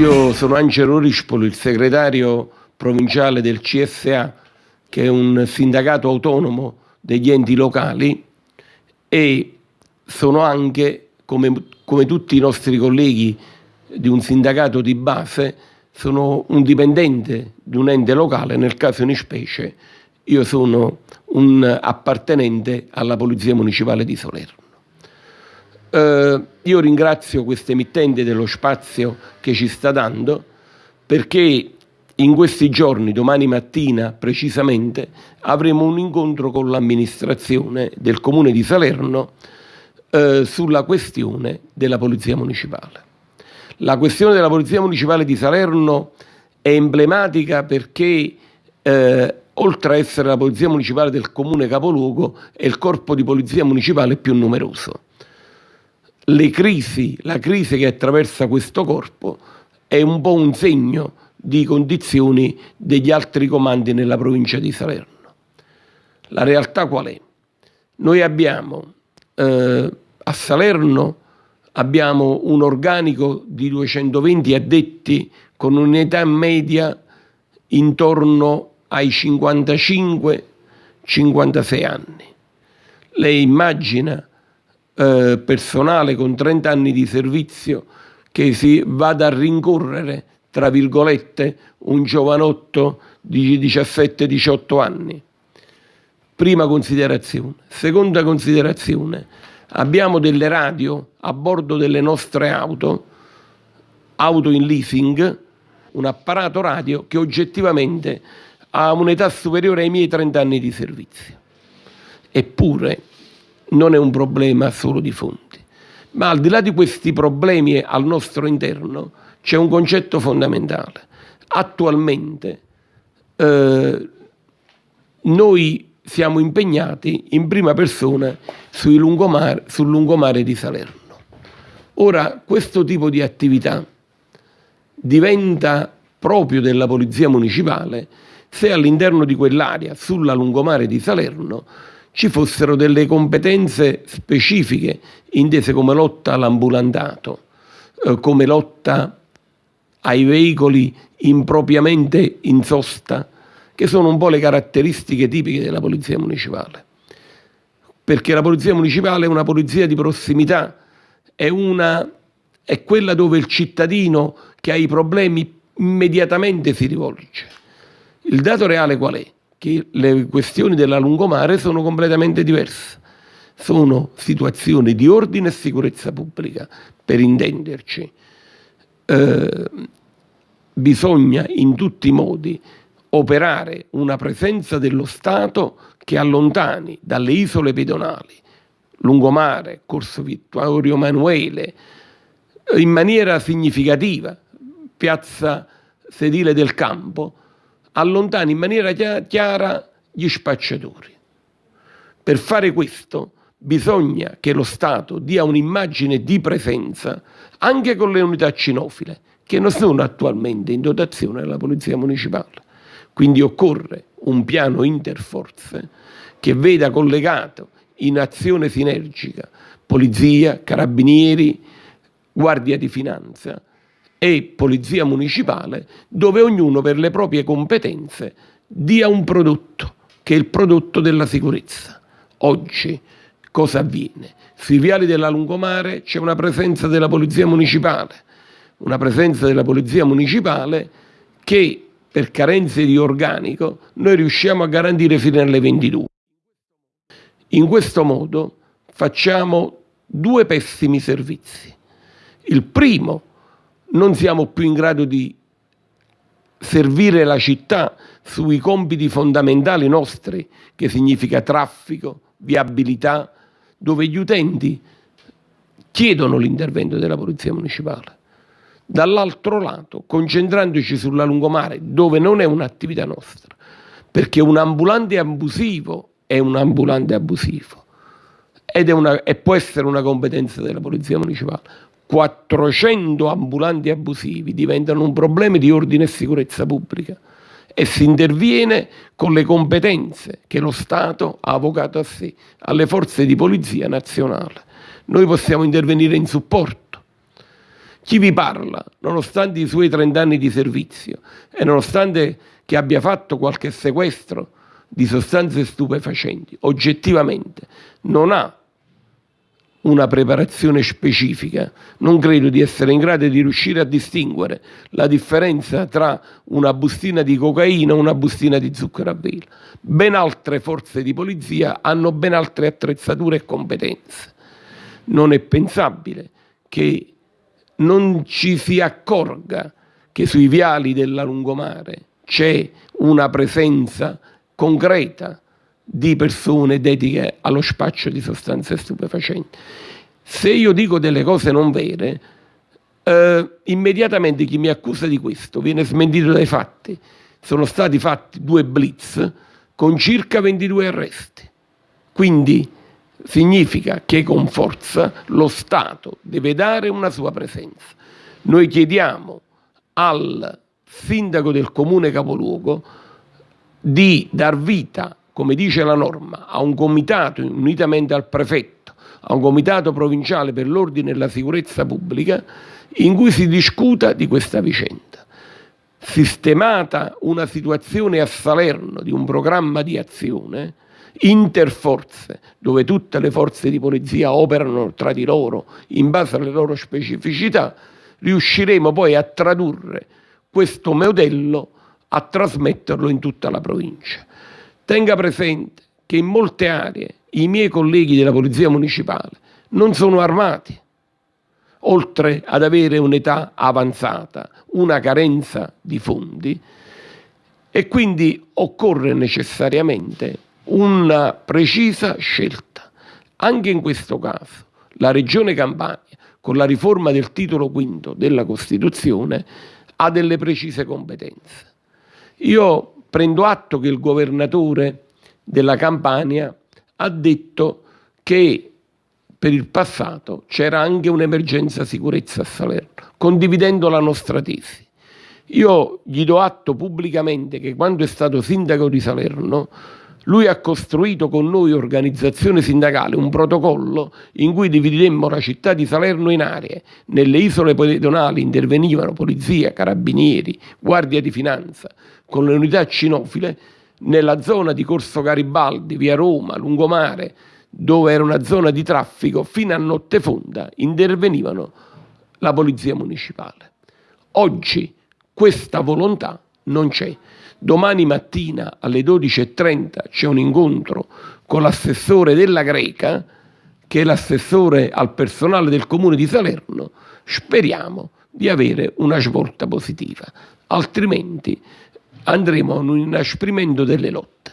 Io sono Angelo Rispolo, il segretario provinciale del CSA, che è un sindacato autonomo degli enti locali e sono anche, come, come tutti i nostri colleghi di un sindacato di base, sono un dipendente di un ente locale, nel caso in specie io sono un appartenente alla Polizia Municipale di Salerno. Eh, io ringrazio questo emittente dello spazio che ci sta dando perché in questi giorni, domani mattina precisamente, avremo un incontro con l'amministrazione del Comune di Salerno eh, sulla questione della Polizia Municipale. La questione della Polizia Municipale di Salerno è emblematica perché eh, oltre a essere la Polizia Municipale del Comune capoluogo è il corpo di Polizia Municipale più numeroso. Crisi, la crisi che attraversa questo corpo è un po' un segno di condizioni degli altri comandi nella provincia di Salerno. La realtà qual è? Noi abbiamo eh, a Salerno abbiamo un organico di 220 addetti con un'età media intorno ai 55-56 anni. Lei immagina eh, personale con 30 anni di servizio che si vada a rincorrere, tra virgolette, un giovanotto di 17-18 anni. Prima considerazione. Seconda considerazione, abbiamo delle radio a bordo delle nostre auto, auto in leasing, un apparato radio che oggettivamente ha un'età superiore ai miei 30 anni di servizio. Eppure non è un problema solo di fonti, ma al di là di questi problemi al nostro interno c'è un concetto fondamentale. Attualmente eh, noi siamo impegnati in prima persona lungomare, sul lungomare di Salerno. Ora, questo tipo di attività diventa proprio della Polizia Municipale se all'interno di quell'area, sulla lungomare di Salerno, ci fossero delle competenze specifiche intese come lotta all'ambulantato, eh, come lotta ai veicoli impropriamente in sosta, che sono un po' le caratteristiche tipiche della Polizia Municipale. Perché la Polizia Municipale è una polizia di prossimità, è, una, è quella dove il cittadino che ha i problemi immediatamente si rivolge. Il dato reale qual è? Che le questioni della lungomare sono completamente diverse. Sono situazioni di ordine e sicurezza pubblica, per intenderci. Eh, bisogna in tutti i modi operare una presenza dello Stato che allontani dalle isole pedonali, lungomare, Corso Vittorio Emanuele, in maniera significativa, piazza sedile del campo, allontani in maniera chiara gli spacciatori. Per fare questo bisogna che lo Stato dia un'immagine di presenza anche con le unità cinofile che non sono attualmente in dotazione della Polizia Municipale. Quindi occorre un piano interforze che veda collegato in azione sinergica Polizia, Carabinieri, Guardia di Finanza, e polizia municipale dove ognuno per le proprie competenze dia un prodotto che è il prodotto della sicurezza. Oggi cosa avviene? Sui viali della lungomare c'è una presenza della polizia municipale, una presenza della polizia municipale che per carenze di organico noi riusciamo a garantire fino alle 22. In questo modo facciamo due pessimi servizi. Il primo non siamo più in grado di servire la città sui compiti fondamentali nostri, che significa traffico, viabilità, dove gli utenti chiedono l'intervento della Polizia Municipale. Dall'altro lato, concentrandoci sulla lungomare, dove non è un'attività nostra, perché un ambulante abusivo è un ambulante abusivo ed è una, e può essere una competenza della Polizia Municipale. 400 ambulanti abusivi diventano un problema di ordine e sicurezza pubblica e si interviene con le competenze che lo Stato ha avocato a sé, alle forze di polizia nazionale. Noi possiamo intervenire in supporto. Chi vi parla, nonostante i suoi 30 anni di servizio e nonostante che abbia fatto qualche sequestro di sostanze stupefacenti, oggettivamente non ha una preparazione specifica, non credo di essere in grado di riuscire a distinguere la differenza tra una bustina di cocaina e una bustina di zucchero a vela. Ben altre forze di polizia hanno ben altre attrezzature e competenze. Non è pensabile che non ci si accorga che sui viali della lungomare c'è una presenza concreta di persone dediche allo spaccio di sostanze stupefacenti. Se io dico delle cose non vere, eh, immediatamente chi mi accusa di questo viene smentito dai fatti. Sono stati fatti due blitz con circa 22 arresti. Quindi significa che con forza lo Stato deve dare una sua presenza. Noi chiediamo al sindaco del comune capoluogo di dar vita come dice la norma, a un comitato unitamente al prefetto, a un comitato provinciale per l'ordine e la sicurezza pubblica, in cui si discuta di questa vicenda. Sistemata una situazione a Salerno di un programma di azione, interforze, dove tutte le forze di polizia operano tra di loro in base alle loro specificità, riusciremo poi a tradurre questo modello, a trasmetterlo in tutta la provincia. Tenga presente che in molte aree i miei colleghi della Polizia Municipale non sono armati, oltre ad avere un'età avanzata, una carenza di fondi e quindi occorre necessariamente una precisa scelta. Anche in questo caso la Regione Campania, con la riforma del titolo quinto della Costituzione, ha delle precise competenze. Io prendo atto che il governatore della Campania ha detto che per il passato c'era anche un'emergenza sicurezza a Salerno, condividendo la nostra tesi. Io gli do atto pubblicamente che quando è stato sindaco di Salerno lui ha costruito con noi, organizzazione sindacale, un protocollo in cui dividemmo la città di Salerno in aree. Nelle isole pedonali intervenivano polizia, carabinieri, guardia di finanza, con le unità cinofile, nella zona di Corso Garibaldi, via Roma, lungomare, dove era una zona di traffico, fino a notte fonda intervenivano la polizia municipale. Oggi questa volontà non c'è. Domani mattina alle 12.30 c'è un incontro con l'assessore della Greca, che è l'assessore al personale del comune di Salerno. Speriamo di avere una svolta positiva, altrimenti andremo a un inasprimento delle lotte.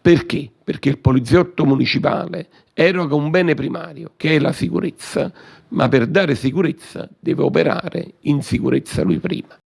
Perché? Perché il poliziotto municipale eroga un bene primario, che è la sicurezza, ma per dare sicurezza deve operare in sicurezza lui prima.